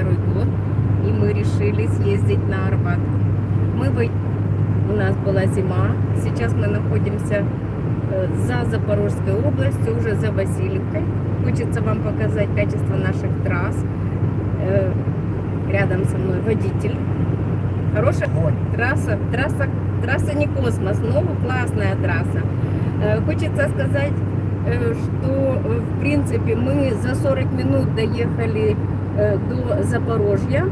год, и мы решили съездить на Арбат. Мы вы... У нас была зима, сейчас мы находимся э, за Запорожской областью, уже за Васильевкой. Хочется вам показать качество наших трасс. Э, Рядом со мной водитель. Хорошая трасса, трасса, трасса не космос, но классная трасса. Э, Хочется сказать, что в принципе мы за 40 минут доехали до Запорожья.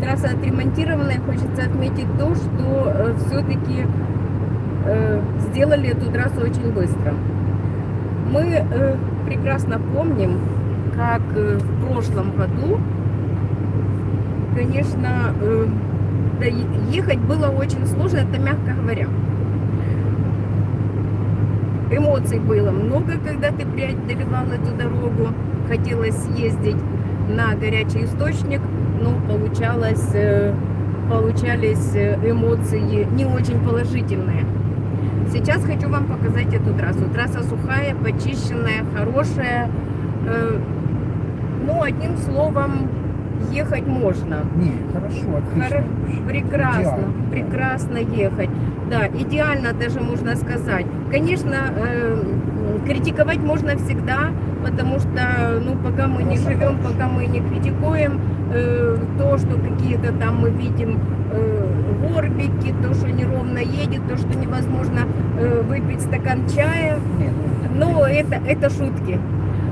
Трасса отремонтированная. Хочется отметить то, что все-таки сделали эту трассу очень быстро. Мы э, прекрасно помним, как э, в прошлом году, конечно, э, ехать было очень сложно, это мягко говоря. Эмоций было много, когда ты преодолевал эту дорогу. Хотелось съездить на горячий источник, но получалось, э, получались э, эмоции не очень положительные. Сейчас хочу вам показать эту трассу. Трасса сухая, почищенная, хорошая. Э, ну, одним словом, ехать можно. Не, хорошо, отлично. Хоро- Прекрасно, Идеально. прекрасно ехать. Да, идеально даже можно сказать. Конечно, э, критиковать можно всегда, потому что, ну, пока мы не живем, пока мы не критикуем э, то, что какие-то там мы видим э, горбики, то, что неровно едет, то, что невозможно э, выпить стакан чая. Но это, это шутки.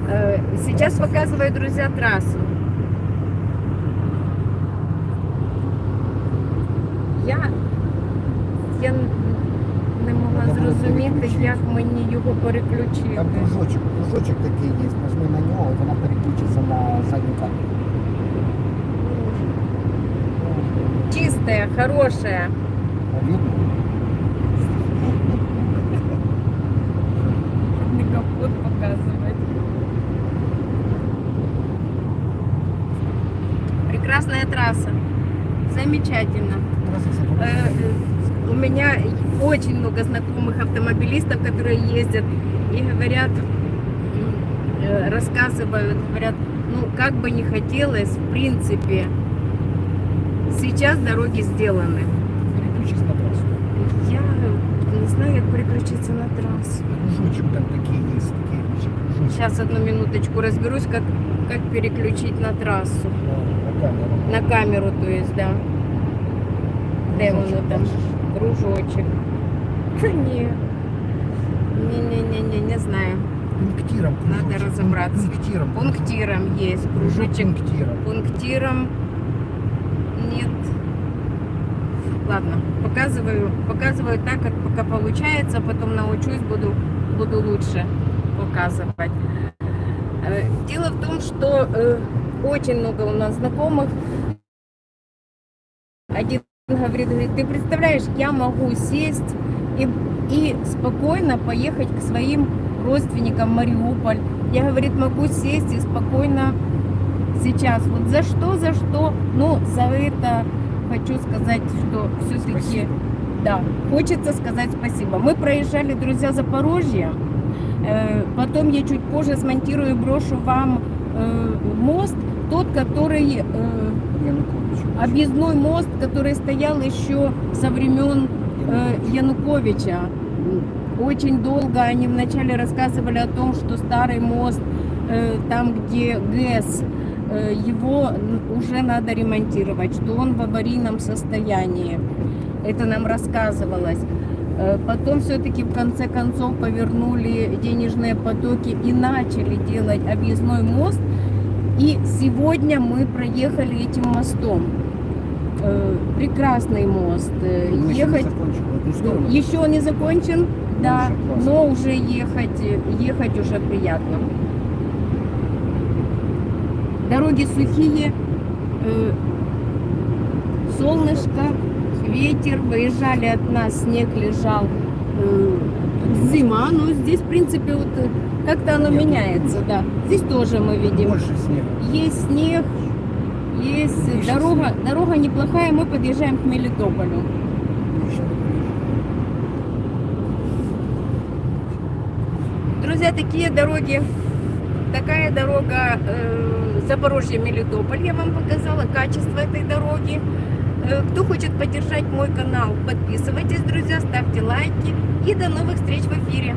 Э, Сейчас показываю, друзья, трассу. Я, я Треба було зрозуміти, переключити. як мені його переключити. Там кружочок, кружочок такий є, нажми на нього, і вона переключиться на задню камеру. Чистая, хорошая. Видно? Не капот показывать. Прекрасная трасса. Замечательно. Трасса Запорожья. Э, э, у меня очень много знакомых автомобилистов, которые ездят и говорят, э, рассказывают, говорят, ну как бы не хотелось, в принципе, сейчас дороги сделаны. Переключись на трассу. Я не знаю, как переключиться на трассу. Кружочек там такие есть, такие кружочки. Сейчас одну минуточку разберусь, как, как переключить на трассу. Да, на камеру. На камеру, то есть, да. Де воно там? бачиш? Кружочек. Та ні. Не-не-не, не знаю. Пунктиром Надо кружочек. разобраться. Пунктиром. Пунктиром есть. Кружочек Пунктиром. пунктиром. Нет. Ладно, показываю, показываю так, как пока получается, потом научусь, буду, буду лучше показывать. Э, Дело в том, что э, очень много у нас знакомых. Один говорит, говорит, ты представляешь, я могу сесть и, и спокойно поехать к своим родственникам в Мариуполь. Я, говорит, могу сесть и спокойно сейчас. Вот за что, за что? Ну, за это хочу сказать, что все-таки, да, хочется сказать спасибо. Мы проезжали, друзья, Запорожье. Э, Потом я чуть позже смонтирую и брошу вам э, мост, тот, который э, Янукович. объездной мост, который стоял еще со времен э, Януковича. Очень долго они вначале рассказывали о том, что старый мост, э, там где ГЭС, э, его уже надо ремонтировать, что он в аварийном состоянии. Это нам рассказывалось. Э, Потом все-таки в конце концов повернули денежные потоки и начали делать объездной мост. И сегодня мы проехали этим мостом. Э, Прекрасный мост. Э, Мы не Ехать сторону. еще не закончен, да, уже но уже ехать, ехать уже приятно. Дороги сухие, э, солнышко, ветер, выезжали от нас, снег лежал, зима, но здесь, в принципе, вот э, как-то оно Нет, меняется, да. Здесь тоже мы видим, Больше снега. есть снег, есть Выше дорога, дорога неплохая, мы подъезжаем к Мелитополю. Друзья, такие дороги, такая дорога э, Запорожье, Мелитополь я вам показала, качество этой дороги. Э, Кто хочет поддержать мой канал, подписывайтесь, друзья, ставьте лайки. И до новых встреч в эфире.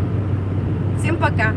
Всем пока!